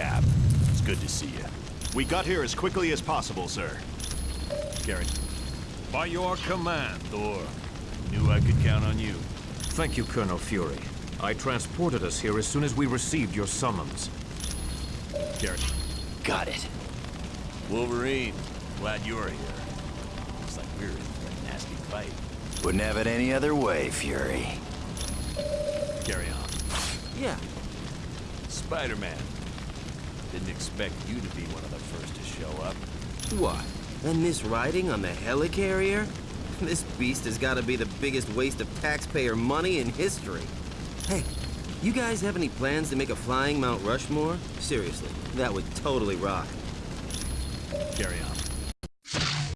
Cap. It's good to see you. We got here as quickly as possible, sir. Gary. By your command, Thor. Knew I could count on you. Thank you, Colonel Fury. I transported us here as soon as we received your summons. Gary. Got it. Wolverine, glad you're here. Looks like we're in for a nasty fight. Wouldn't have it any other way, Fury. Carry on. Yeah, Spider-Man. Didn't expect you to be one of the first to show up. what? And this riding on the helicarrier? This beast has got to be the biggest waste of taxpayer money in history. Hey, you guys have any plans to make a flying Mount Rushmore? Seriously, that would totally rock. Carry on.